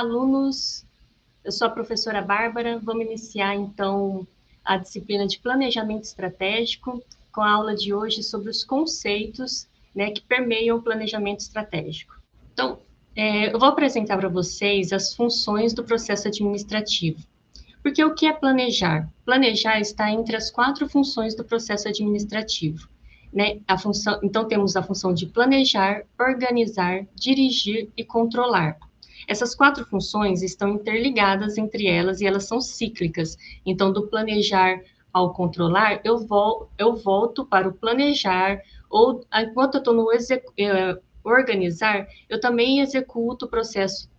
alunos, eu sou a professora Bárbara, vamos iniciar então a disciplina de Planejamento Estratégico com a aula de hoje sobre os conceitos né, que permeiam o planejamento estratégico. Então, é, eu vou apresentar para vocês as funções do processo administrativo. Porque o que é planejar? Planejar está entre as quatro funções do processo administrativo. Né? A função, então, temos a função de planejar, organizar, dirigir e controlar. Essas quatro funções estão interligadas entre elas e elas são cíclicas. Então, do planejar ao controlar, eu, vol eu volto para o planejar, ou enquanto eu estou no eh, organizar, eu também executo o processo.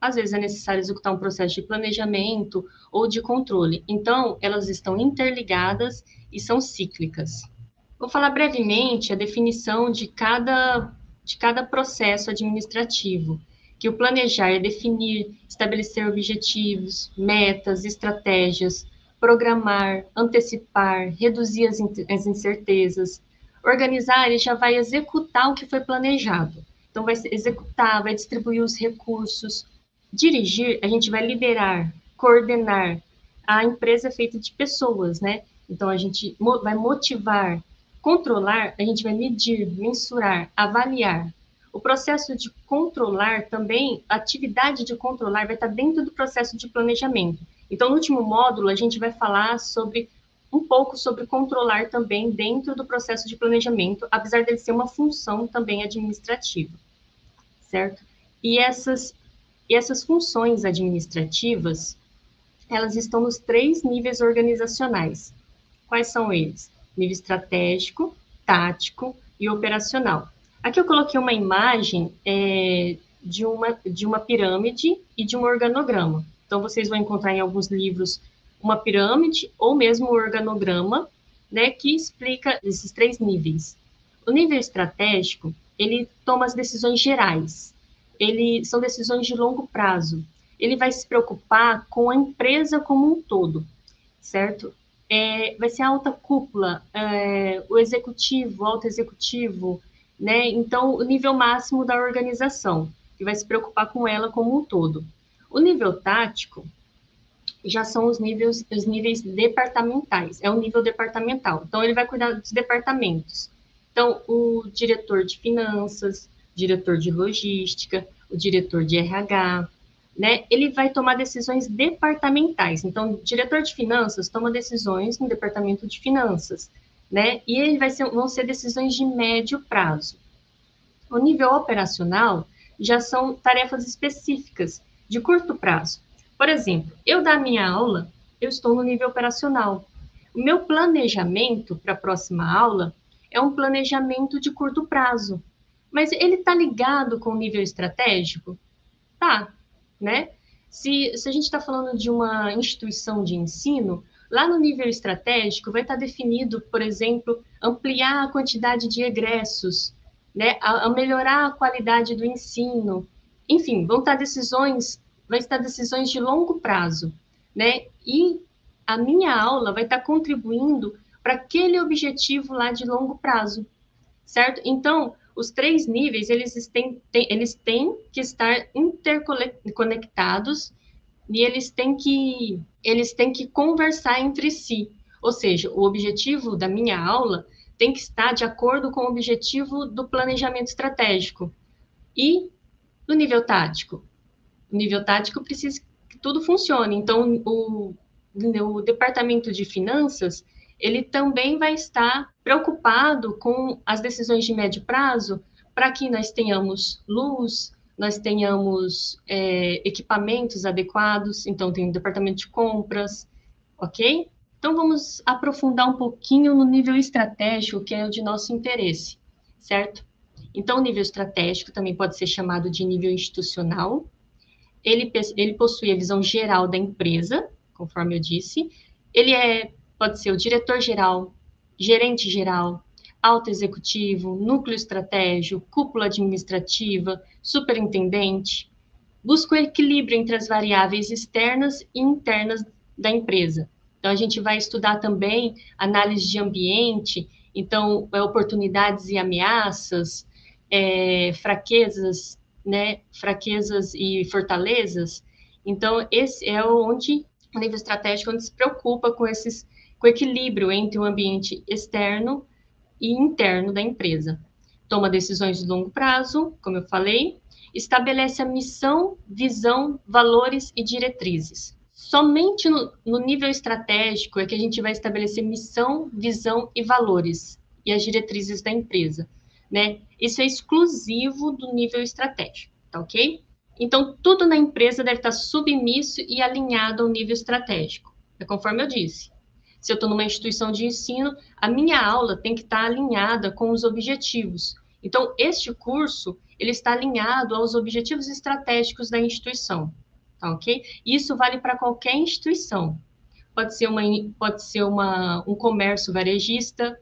Às vezes é necessário executar um processo de planejamento ou de controle. Então, elas estão interligadas e são cíclicas. Vou falar brevemente a definição de cada, de cada processo administrativo que o planejar é definir, estabelecer objetivos, metas, estratégias, programar, antecipar, reduzir as, as incertezas. Organizar, ele já vai executar o que foi planejado. Então, vai executar, vai distribuir os recursos. Dirigir, a gente vai liderar, coordenar. A empresa é feita de pessoas, né? Então, a gente vai motivar. Controlar, a gente vai medir, mensurar, avaliar. O processo de controlar também, a atividade de controlar vai estar dentro do processo de planejamento. Então, no último módulo, a gente vai falar sobre um pouco sobre controlar também dentro do processo de planejamento, apesar dele ser uma função também administrativa, certo? E essas, e essas funções administrativas, elas estão nos três níveis organizacionais. Quais são eles? Nível estratégico, tático e operacional. Aqui eu coloquei uma imagem é, de, uma, de uma pirâmide e de um organograma. Então, vocês vão encontrar em alguns livros uma pirâmide ou mesmo um organograma, né, que explica esses três níveis. O nível estratégico, ele toma as decisões gerais. Ele são decisões de longo prazo. Ele vai se preocupar com a empresa como um todo, certo? É, vai ser a alta cúpula, é, o executivo, o alto executivo, né? Então, o nível máximo da organização, que vai se preocupar com ela como um todo. O nível tático já são os níveis, os níveis departamentais, é o nível departamental. Então, ele vai cuidar dos departamentos. Então, o diretor de finanças, diretor de logística, o diretor de RH, né? Ele vai tomar decisões departamentais. Então, o diretor de finanças toma decisões no departamento de finanças né? E ele vai ser, vão ser decisões de médio prazo. O nível operacional já são tarefas específicas de curto prazo. Por exemplo, eu da minha aula, eu estou no nível operacional. O meu planejamento para a próxima aula é um planejamento de curto prazo. Mas ele está ligado com o nível estratégico? Tá, né? Se, se a gente está falando de uma instituição de ensino, Lá no nível estratégico, vai estar definido, por exemplo, ampliar a quantidade de egressos, né, a, a melhorar a qualidade do ensino. Enfim, vão estar decisões, vai estar decisões de longo prazo, né? E a minha aula vai estar contribuindo para aquele objetivo lá de longo prazo, certo? Então, os três níveis, eles têm, têm, eles têm que estar interconectados e eles têm que eles têm que conversar entre si. Ou seja, o objetivo da minha aula tem que estar de acordo com o objetivo do planejamento estratégico. E no nível tático? No nível tático precisa que tudo funcione. Então, o, o departamento de finanças, ele também vai estar preocupado com as decisões de médio prazo para que nós tenhamos luz, nós tenhamos é, equipamentos adequados, então tem o departamento de compras, ok? Então vamos aprofundar um pouquinho no nível estratégico, que é o de nosso interesse, certo? Então o nível estratégico também pode ser chamado de nível institucional, ele, ele possui a visão geral da empresa, conforme eu disse, ele é, pode ser o diretor-geral, gerente-geral, alto executivo, núcleo estratégico, cúpula administrativa, superintendente. Busca o equilíbrio entre as variáveis externas e internas da empresa. Então, a gente vai estudar também análise de ambiente, então, é, oportunidades e ameaças, é, fraquezas né, fraquezas e fortalezas. Então, esse é onde o nível estratégico onde se preocupa com esses com o equilíbrio entre o ambiente externo e interno da empresa. Toma decisões de longo prazo, como eu falei, estabelece a missão, visão, valores e diretrizes. Somente no, no nível estratégico é que a gente vai estabelecer missão, visão e valores e as diretrizes da empresa, né? Isso é exclusivo do nível estratégico, tá ok? Então, tudo na empresa deve estar submisso e alinhado ao nível estratégico. É conforme eu disse. Se eu estou numa instituição de ensino, a minha aula tem que estar alinhada com os objetivos. Então, este curso, ele está alinhado aos objetivos estratégicos da instituição, tá ok? Isso vale para qualquer instituição. Pode ser, uma, pode ser uma, um comércio varejista,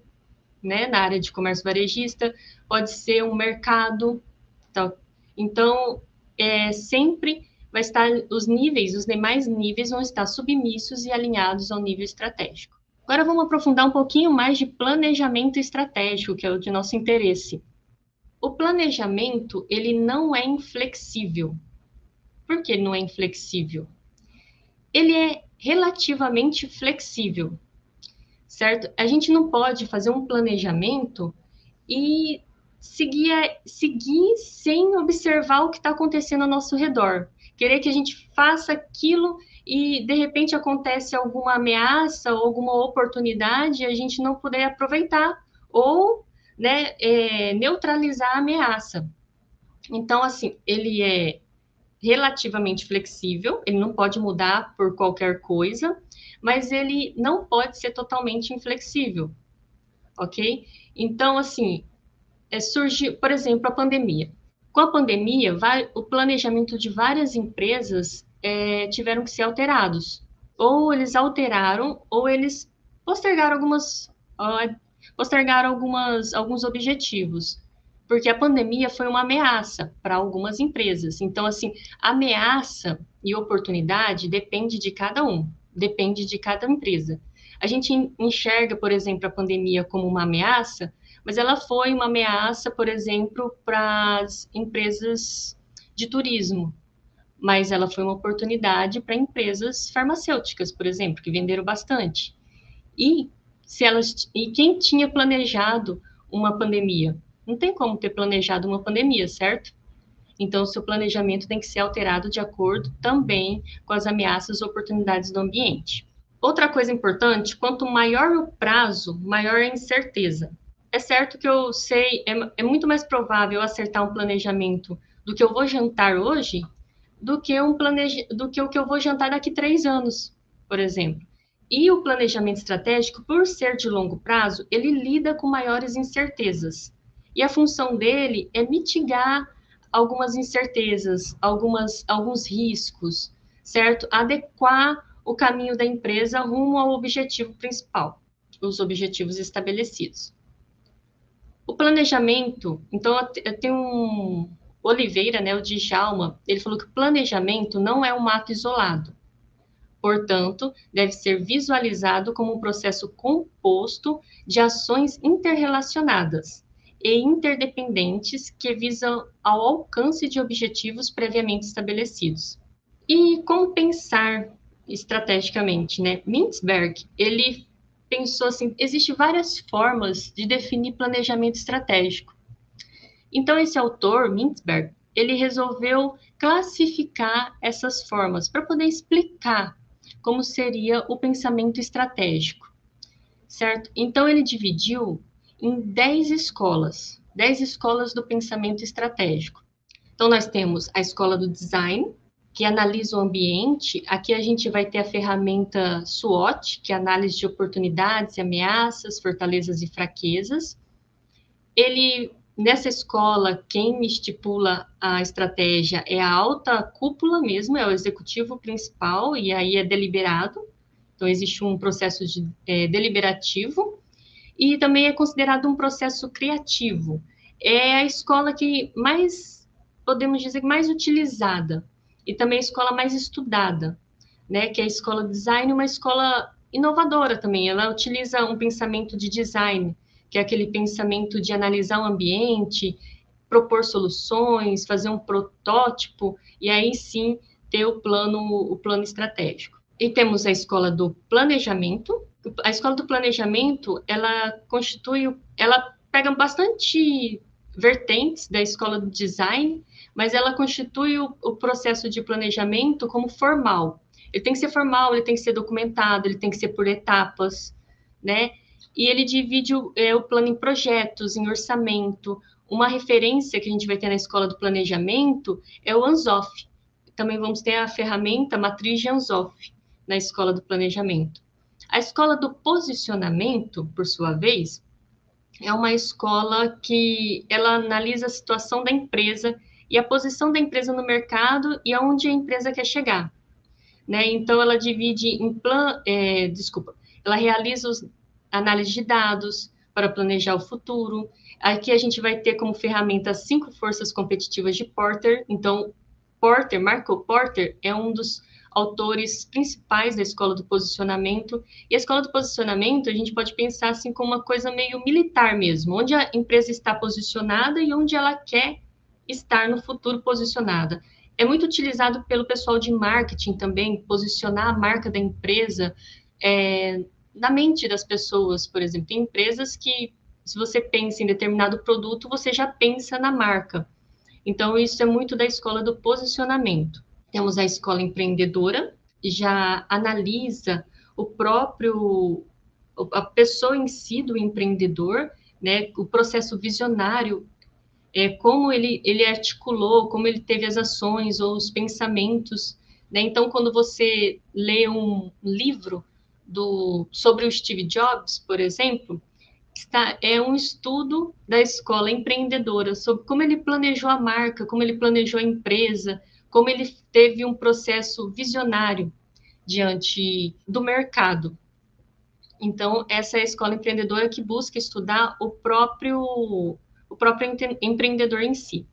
né, na área de comércio varejista, pode ser um mercado, tá? Então, é, sempre vai estar os níveis, os demais níveis vão estar submissos e alinhados ao nível estratégico. Agora vamos aprofundar um pouquinho mais de planejamento estratégico, que é o de nosso interesse. O planejamento, ele não é inflexível. Por que não é inflexível? Ele é relativamente flexível, certo? A gente não pode fazer um planejamento e seguir, seguir sem observar o que está acontecendo ao nosso redor. Querer que a gente faça aquilo e de repente acontece alguma ameaça ou alguma oportunidade a gente não puder aproveitar ou né, é, neutralizar a ameaça. Então, assim, ele é relativamente flexível, ele não pode mudar por qualquer coisa, mas ele não pode ser totalmente inflexível, ok? Então, assim, é, surge, por exemplo, a pandemia. Com a pandemia, vai, o planejamento de várias empresas é, tiveram que ser alterados. Ou eles alteraram, ou eles postergaram algumas, postergaram algumas, alguns objetivos. Porque a pandemia foi uma ameaça para algumas empresas. Então, assim, ameaça e oportunidade depende de cada um, depende de cada empresa. A gente enxerga, por exemplo, a pandemia como uma ameaça mas ela foi uma ameaça, por exemplo, para as empresas de turismo, mas ela foi uma oportunidade para empresas farmacêuticas, por exemplo, que venderam bastante. E se elas e quem tinha planejado uma pandemia? Não tem como ter planejado uma pandemia, certo? Então, seu planejamento tem que ser alterado de acordo também com as ameaças e oportunidades do ambiente. Outra coisa importante, quanto maior o prazo, maior a incerteza é certo que eu sei, é, é muito mais provável acertar um planejamento do que eu vou jantar hoje do que, um planeja, do que o que eu vou jantar daqui três anos, por exemplo. E o planejamento estratégico, por ser de longo prazo, ele lida com maiores incertezas. E a função dele é mitigar algumas incertezas, algumas, alguns riscos, certo? Adequar o caminho da empresa rumo ao objetivo principal, os objetivos estabelecidos. O planejamento, então eu tenho um Oliveira, né, o Djalma, ele falou que o planejamento não é um ato isolado. Portanto, deve ser visualizado como um processo composto de ações interrelacionadas e interdependentes que visam ao alcance de objetivos previamente estabelecidos. E como pensar estrategicamente, né? Mintzberg, ele pensou assim, existem várias formas de definir planejamento estratégico. Então esse autor, Mintzberg, ele resolveu classificar essas formas para poder explicar como seria o pensamento estratégico, certo? Então ele dividiu em 10 escolas, 10 escolas do pensamento estratégico. Então nós temos a escola do design, que analisa o ambiente, aqui a gente vai ter a ferramenta SWOT, que é análise de oportunidades e ameaças, fortalezas e fraquezas. Ele, nessa escola, quem estipula a estratégia é a alta cúpula mesmo, é o executivo principal, e aí é deliberado. Então, existe um processo de, é, deliberativo, e também é considerado um processo criativo. É a escola que mais, podemos dizer, mais utilizada e também a escola mais estudada, né, que é a escola de design, uma escola inovadora também. Ela utiliza um pensamento de design, que é aquele pensamento de analisar o ambiente, propor soluções, fazer um protótipo e aí sim ter o plano, o plano estratégico. E temos a escola do planejamento. A escola do planejamento, ela constitui, ela pega bastante vertentes da escola do design, mas ela constitui o, o processo de planejamento como formal. Ele tem que ser formal, ele tem que ser documentado, ele tem que ser por etapas, né? E ele divide o, é, o plano em projetos, em orçamento. Uma referência que a gente vai ter na escola do planejamento é o ANZOF. Também vamos ter a ferramenta matriz de ANZOF na escola do planejamento. A escola do posicionamento, por sua vez, é uma escola que ela analisa a situação da empresa e a posição da empresa no mercado e aonde a empresa quer chegar. Né? Então, ela divide em plan, é, desculpa, ela realiza os análise de dados para planejar o futuro. Aqui a gente vai ter como ferramenta cinco forças competitivas de Porter. Então, Porter, Marco Porter, é um dos autores principais da escola do posicionamento. E a escola do posicionamento, a gente pode pensar assim como uma coisa meio militar mesmo, onde a empresa está posicionada e onde ela quer estar no futuro posicionada. É muito utilizado pelo pessoal de marketing também, posicionar a marca da empresa é, na mente das pessoas, por exemplo. Tem empresas que, se você pensa em determinado produto, você já pensa na marca. Então, isso é muito da escola do posicionamento. Temos a escola empreendedora, já analisa o próprio, a pessoa em si do empreendedor, né, o processo visionário é, como ele, ele articulou, como ele teve as ações ou os pensamentos. Né? Então, quando você lê um livro do, sobre o Steve Jobs, por exemplo, está, é um estudo da escola empreendedora sobre como ele planejou a marca, como ele planejou a empresa, como ele teve um processo visionário diante do mercado. Então, essa é a escola empreendedora que busca estudar o próprio o próprio empreendedor em si.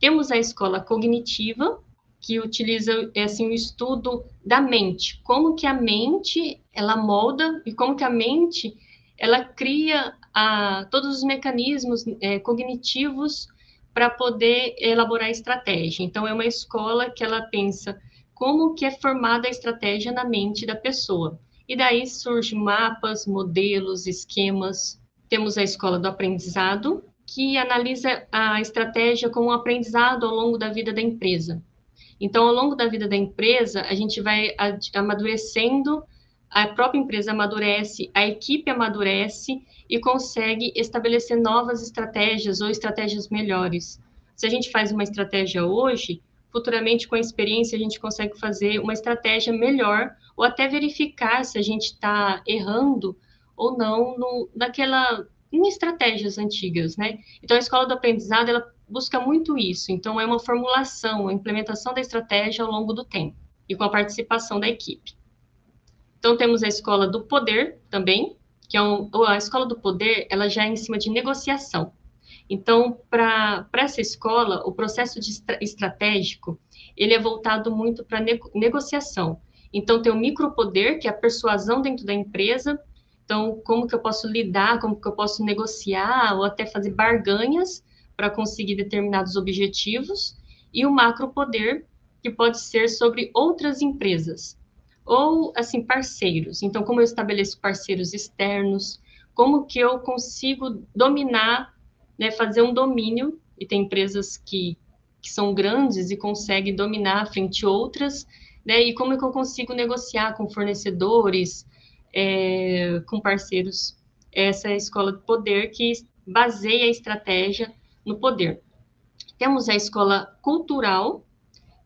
Temos a escola cognitiva, que utiliza assim, o estudo da mente, como que a mente ela molda e como que a mente ela cria a, todos os mecanismos é, cognitivos para poder elaborar estratégia. Então, é uma escola que ela pensa como que é formada a estratégia na mente da pessoa. E daí surgem mapas, modelos, esquemas. Temos a escola do aprendizado, que analisa a estratégia como um aprendizado ao longo da vida da empresa. Então, ao longo da vida da empresa, a gente vai amadurecendo, a própria empresa amadurece, a equipe amadurece e consegue estabelecer novas estratégias ou estratégias melhores. Se a gente faz uma estratégia hoje, futuramente com a experiência a gente consegue fazer uma estratégia melhor ou até verificar se a gente está errando ou não no, naquela em estratégias antigas, né? Então, a escola do aprendizado, ela busca muito isso. Então, é uma formulação, a implementação da estratégia ao longo do tempo e com a participação da equipe. Então, temos a escola do poder também, que é um, a escola do poder, ela já é em cima de negociação. Então, para essa escola, o processo estra estratégico, ele é voltado muito para ne negociação. Então, tem o micropoder, que é a persuasão dentro da empresa, então, como que eu posso lidar, como que eu posso negociar ou até fazer barganhas para conseguir determinados objetivos, e o macro poder, que pode ser sobre outras empresas, ou, assim, parceiros. Então, como eu estabeleço parceiros externos, como que eu consigo dominar, né, fazer um domínio, e tem empresas que, que são grandes e conseguem dominar frente a outras, né, e como é que eu consigo negociar com fornecedores, é, com parceiros, essa é a escola do poder que baseia a estratégia no poder. Temos a escola cultural,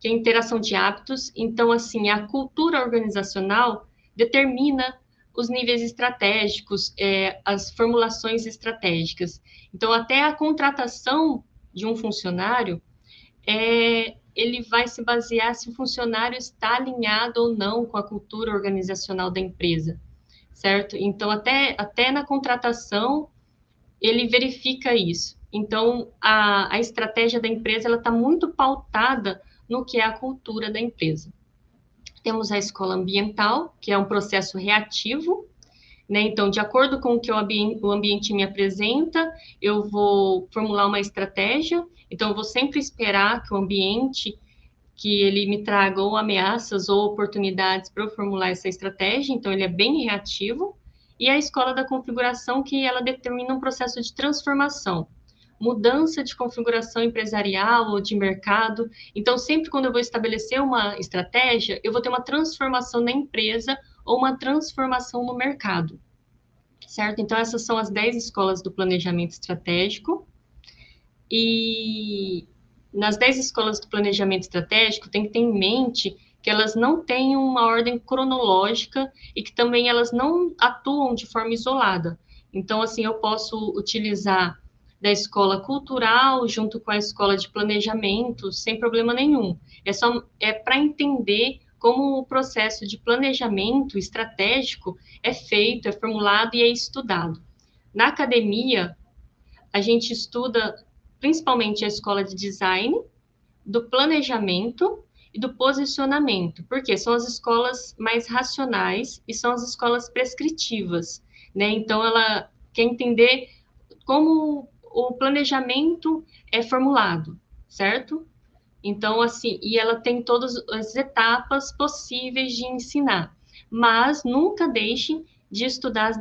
que é a interação de hábitos. Então, assim, a cultura organizacional determina os níveis estratégicos, é, as formulações estratégicas. Então, até a contratação de um funcionário, é, ele vai se basear se o funcionário está alinhado ou não com a cultura organizacional da empresa certo? Então, até, até na contratação, ele verifica isso. Então, a, a estratégia da empresa ela está muito pautada no que é a cultura da empresa. Temos a escola ambiental, que é um processo reativo, Né? Então, de acordo com o que o ambiente, me apresenta, eu vou formular uma estratégia. Então, eu vou sempre esperar que o ambiente que ele me traga ou ameaças ou oportunidades para eu formular essa estratégia. Então, ele é bem reativo. E a escola da configuração, que ela determina um processo de transformação mudança de configuração empresarial ou de mercado. Então, sempre quando eu vou estabelecer uma estratégia, eu vou ter uma transformação na empresa ou uma transformação no mercado. Certo? Então, essas são as 10 escolas do planejamento estratégico. E nas 10 escolas do planejamento estratégico, tem que ter em mente que elas não têm uma ordem cronológica e que também elas não atuam de forma isolada. Então, assim, eu posso utilizar da escola cultural junto com a escola de planejamento, sem problema nenhum. É só é para entender como o processo de planejamento estratégico é feito, é formulado e é estudado. Na academia, a gente estuda principalmente a escola de design, do planejamento e do posicionamento, porque são as escolas mais racionais e são as escolas prescritivas, né? Então ela quer entender como o planejamento é formulado, certo? Então, assim, e ela tem todas as etapas possíveis de ensinar, mas nunca deixem de estudar as,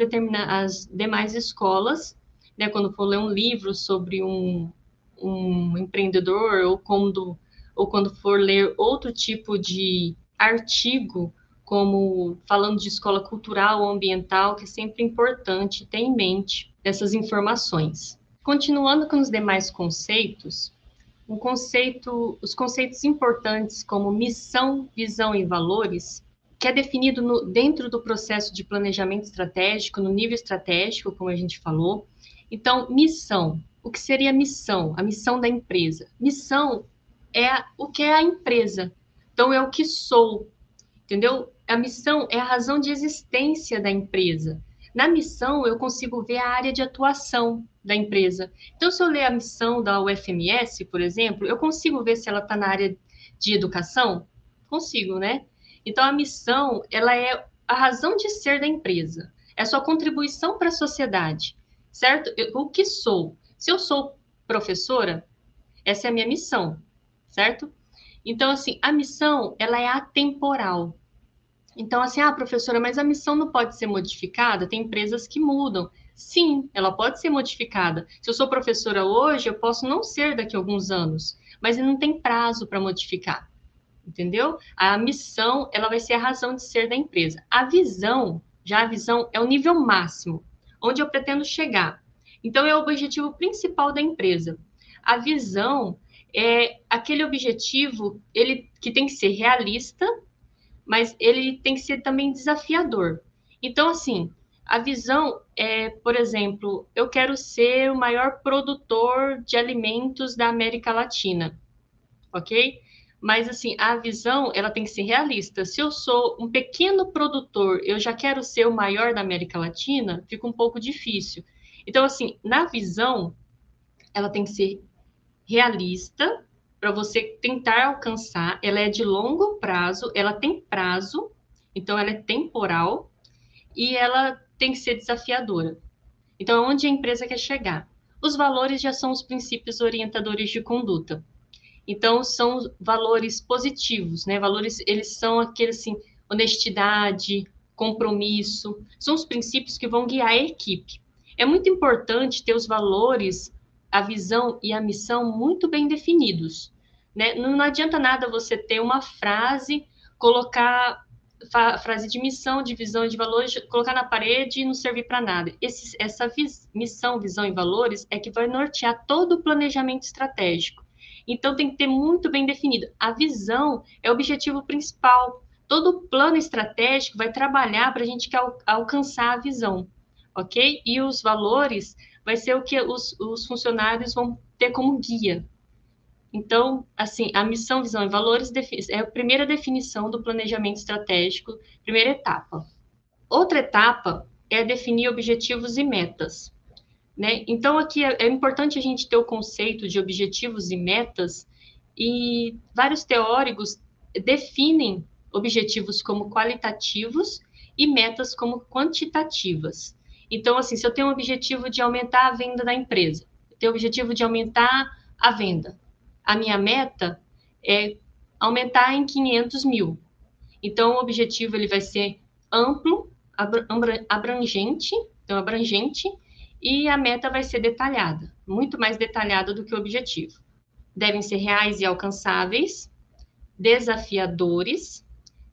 as demais escolas, né? Quando for ler um livro sobre um, um empreendedor ou quando, ou quando for ler outro tipo de artigo, como falando de escola cultural ou ambiental, que é sempre importante ter em mente essas informações. Continuando com os demais conceitos, um conceito, os conceitos importantes como missão, visão e valores, que é definido no, dentro do processo de planejamento estratégico, no nível estratégico, como a gente falou. Então, missão. O que seria missão? A missão da empresa. Missão é o que é a empresa. Então, é o que sou, entendeu? A missão é a razão de existência da empresa. Na missão, eu consigo ver a área de atuação da empresa. Então, se eu ler a missão da UFMS, por exemplo, eu consigo ver se ela está na área de educação? Consigo, né? Então, a missão, ela é a razão de ser da empresa. É sua contribuição para a sociedade, certo? Eu, o que sou? Se eu sou professora, essa é a minha missão, certo? Então, assim, a missão, ela é atemporal. Então, assim, ah, professora, mas a missão não pode ser modificada? Tem empresas que mudam. Sim, ela pode ser modificada. Se eu sou professora hoje, eu posso não ser daqui a alguns anos, mas não tem prazo para modificar. Entendeu? A missão, ela vai ser a razão de ser da empresa. A visão, já a visão é o nível máximo, onde eu pretendo chegar. Então, é o objetivo principal da empresa. A visão é aquele objetivo ele que tem que ser realista mas ele tem que ser também desafiador. Então, assim, a visão é, por exemplo, eu quero ser o maior produtor de alimentos da América Latina, ok? Mas, assim, a visão, ela tem que ser realista. Se eu sou um pequeno produtor, eu já quero ser o maior da América Latina, fica um pouco difícil. Então, assim, na visão, ela tem que ser realista, para você tentar alcançar. Ela é de longo prazo, ela tem prazo, então ela é temporal e ela tem que ser desafiadora. Então, onde a empresa quer chegar? Os valores já são os princípios orientadores de conduta. Então, são valores positivos, né? Valores, eles são aqueles assim, honestidade, compromisso, são os princípios que vão guiar a equipe. É muito importante ter os valores, a visão e a missão muito bem definidos. Né? Não, não adianta nada você ter uma frase, colocar frase de missão, de visão e de valores, colocar na parede e não servir para nada. Esse, essa vis, missão, visão e valores é que vai nortear todo o planejamento estratégico. Então tem que ter muito bem definido. A visão é o objetivo principal. Todo plano estratégico vai trabalhar para a gente al alcançar a visão, ok? E os valores vai ser o que os, os funcionários vão ter como guia, então, assim, a missão, visão e valores é a primeira definição do planejamento estratégico, primeira etapa. Outra etapa é definir objetivos e metas. Né? Então, aqui é, é importante a gente ter o conceito de objetivos e metas, e vários teóricos definem objetivos como qualitativos e metas como quantitativas. Então, assim, se eu tenho o objetivo de aumentar a venda da empresa, eu tenho o objetivo de aumentar a venda, a minha meta é aumentar em 500 mil. Então, o objetivo ele vai ser amplo, abrangente, então abrangente, e a meta vai ser detalhada, muito mais detalhada do que o objetivo. Devem ser reais e alcançáveis, desafiadores,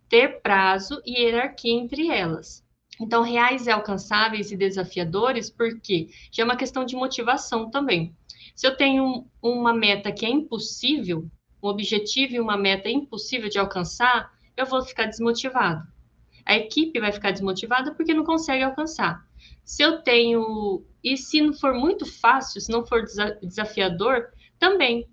ter prazo e hierarquia entre elas. Então, reais e alcançáveis e desafiadores, porque já é uma questão de motivação também. Se eu tenho uma meta que é impossível, um objetivo e uma meta impossível de alcançar, eu vou ficar desmotivado. A equipe vai ficar desmotivada porque não consegue alcançar. Se eu tenho. E se não for muito fácil, se não for desafiador, também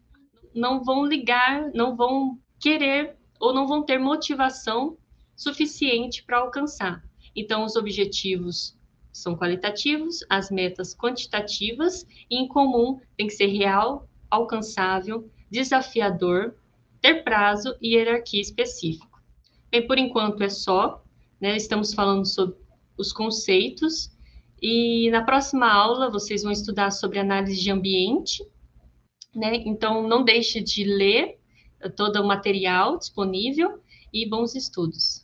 não vão ligar, não vão querer ou não vão ter motivação suficiente para alcançar. Então, os objetivos são qualitativos, as metas quantitativas, e em comum tem que ser real, alcançável, desafiador, ter prazo e hierarquia específico. Bem, por enquanto é só, né? Estamos falando sobre os conceitos e na próxima aula vocês vão estudar sobre análise de ambiente, né? Então não deixe de ler todo o material disponível e bons estudos.